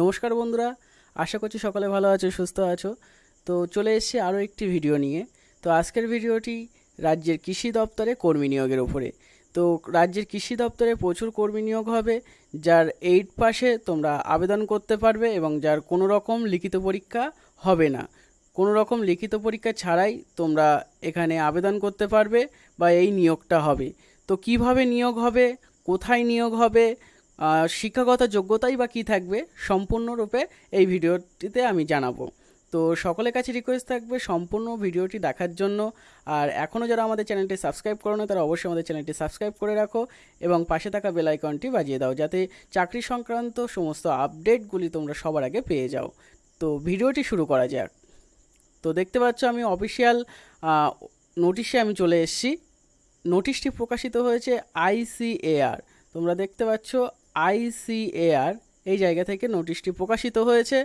নমস্কার বন্ধুরা, আশা করছি সকলে ভালো আছো, সুস্থ আছো। তো চলে এসেছি আরও একটি ভিডিও নিয়ে। তো আজকের ভিডিওটি রাজ্যের কৃষি দপ্তরে কর্মী নিয়োগের উপরে। তো রাজ্যের কৃষি দপ্তরে প্রচুর কর্মী নিয়োগ হবে, যার এইট পাশে তোমরা আবেদন করতে পারবে এবং যার কোনো রকম লিখিত পরীক্ষা হবে না। কোনো রকম লিখিত পরীক্ষা ছাড়াই তোমরা এখানে আবেদন করতে পারবে বা এই নিয়োগটা হবে। তো কীভাবে নিয়োগ হবে, কোথায় নিয়োগ হবে শিক্ষাগত যোগ্যতাই বা কী থাকবে সম্পূর্ণরূপে এই ভিডিওটিতে আমি জানাব। তো সকলের কাছে রিকোয়েস্ট থাকবে সম্পূর্ণ ভিডিওটি দেখার জন্য। আর এখনও যারা আমাদের চ্যানেলটি সাবস্ক্রাইব করো না, তারা অবশ্যই আমাদের চ্যানেলটি সাবস্ক্রাইব করে রাখো এবং পাশে থাকা বেল আইকনটি বাজিয়ে দাও যাতে চাকরি সংক্রান্ত সমস্ত আপডেটগুলি তোমরা সবার আগে পেয়ে যাও। তো ভিডিওটি শুরু করা যাক। তো দেখতে পাচ্ছ আমি অফিসিয়াল নোটিশে আমি চলে এসেছি। নোটিশটি প্রকাশিত হয়েছে আইসিএআর তোমরা দেখতে পাচ্ছ আইসিএআর এই জায়গা থেকে নোটিশটি প্রকাশিত হয়েছে।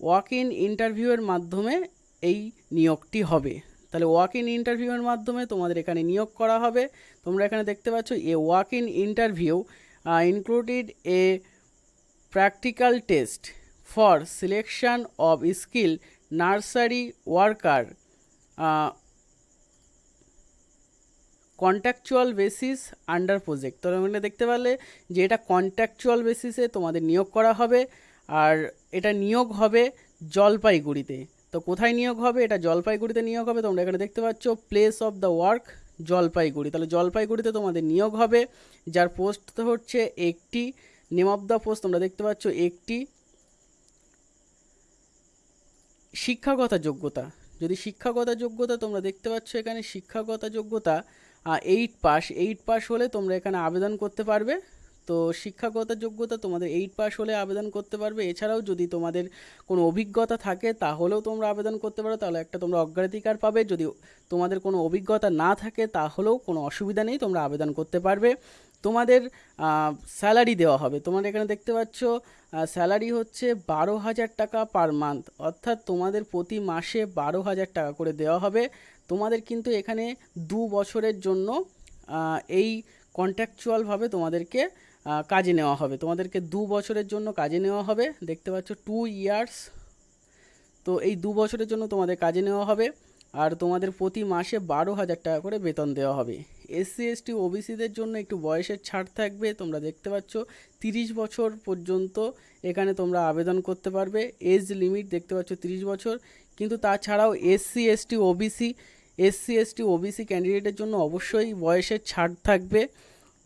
ওয়াক ইন ইন্টারভিউয়ের মাধ্যমে এই নিয়োগটি হবে। তাহলে ওয়াক ইন ইন্টারভিউয়ের মাধ্যমে তোমাদের এখানে নিয়োগ করা হবে। তোমরা এখানে দেখতে পাচ্ছ a walk in interview included a practical test for selection of skill nursery worker contractual basis under project তোমরা এখানে দেখতে পারলে যে এটা কন্ট্যাকচুয়াল বেসিসে তোমাদের নিয়োগ করা হবে, আর এটা নিয়োগ হবে জলপাইগুড়িতে। তো কোথায় নিয়োগ হবে? এটা জলপাইগুড়িতে নিয়োগ হবে। তোমরা এখানে দেখতে পাচ্ছ place of the work Jalpaiguri. তাহলে জলপাইগুড়িতে তোমাদের নিয়োগ হবে, যার পোস্ট হচ্ছে একটি নেম অফ দ্য পোস্ট তোমরা দেখতে পাচ্ছ, একটি শিক্ষাগত যোগ্যতা যদি শিক্ষাগত যোগ্যতা তোমরা দেখতে পাচ্ছ এখানে শিক্ষাগত যোগ্যতা এইট পাস এইট পাস হলে তোমরা এখানে আবেদন করতে পারবে। তো শিক্ষাগত যোগ্যতা তোমাদের এইট পাস হলে আবেদন করতে পারবে। এছাড়াও যদি তোমাদের কোনো অভিজ্ঞতা থাকে, তাহলেও তোমরা আবেদন করতে পারো। তাহলে একটা তোমরা অগ্রাধিকার পাবে। যদি তোমাদের কোনো অভিজ্ঞতা না থাকে, তাহলেও কোনো অসুবিধা নেই, তোমরা আবেদন করতে পারবে। তোমাদের স্যালারি দেওয়া হবে। তোমার এখানে দেখতে পাচ্ছ স্যালারি হচ্ছে বারো হাজার টাকা পার মান্থ অর্থাৎ তোমাদের প্রতি মাসে বারো হাজার টাকা করে দেওয়া হবে। তোমাদের কিন্তু এখানে দু বছরের জন্য এই কন্ট্রাকচুয়ালভাবে তোমাদেরকে কাজে নেওয়া হবে। তোমাদেরকে দু বছরের জন্য কাজে নেওয়া হবে। দেখতে পাচ্ছ টু ইয়ার্স তো এই দু বছরের জন্য তোমাদের কাজে নেওয়া হবে। আর তোমাদের প্রতি মাসে বারো হাজার টাকা করে বেতন দেওয়া হবে। এসসি এসটি ওবিসিদের জন্য একটু বয়সের ছাড় থাকবে। তোমরা দেখতে পাচ্ছ, তিরিশ বছর পর্যন্ত এখানে তোমরা আবেদন করতে পারবে। এজ লিমিট দেখতে পাচ্ছ, তিরিশ বছর। কিন্তু তাছাড়াও SC ST OBC SC ST OBC ক্যান্ডিডেটের জন্য অবশ্যই বয়সের ছাড় থাকবে।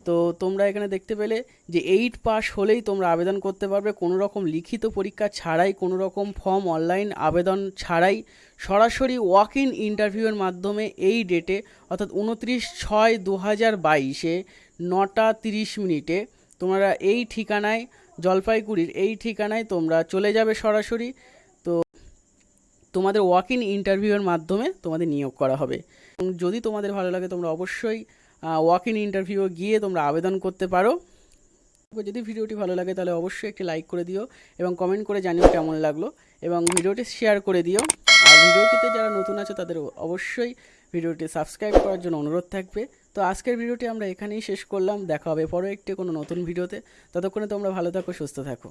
তো তোমরা এখানে দেখতে পেলে যে এইট পাস হলেই তোমরা আবেদন করতে পারবে। কোনো রকম লিখিত পরীক্ষা ছাড়াই, কোনো রকম ফর্ম অনলাইন আবেদন ছাড়াই সরাসরি ওয়াক ইন ইন্টারভিউয়ের মাধ্যমে এই ডেটে অর্থাৎ উনত্রিশ ছয় দু হাজার বাইশে নটা তিরিশ মিনিটে তোমরা এই ঠিকানায়, জলপাইগুড়ির এই ঠিকানায় তোমরা চলে যাবে সরাসরি। তোমাদের ওয়াক ইন ইন্টারভিউয়ের মাধ্যমে তোমাদের নিয়োগ করা হবে। যদি তোমাদের ভালো লাগে, তোমরা অবশ্যই ওয়াক ইন ইন্টারভিউ গিয়ে তোমরা আবেদন করতে পারো। যদি ভিডিওটি ভালো লাগে, তাহলে অবশ্যই একটি লাইক করে দিও এবং কমেন্ট করে জানিও কেমন লাগল। এবং ভিডিওটি শেয়ার করে দিও। আর ভিডিওটিতে যারা নতুন আছে, তাদের অবশ্যই ভিডিওটি সাবস্ক্রাইব করার জন্য অনুরোধ থাকবে। তো আজকের ভিডিওটি আমরা এখানেই শেষ করলাম। দেখা হবে পরে একটি কোনো নতুন ভিডিওতে। ততক্ষণে তোমরা ভালো থাকো, সুস্থ থাকো।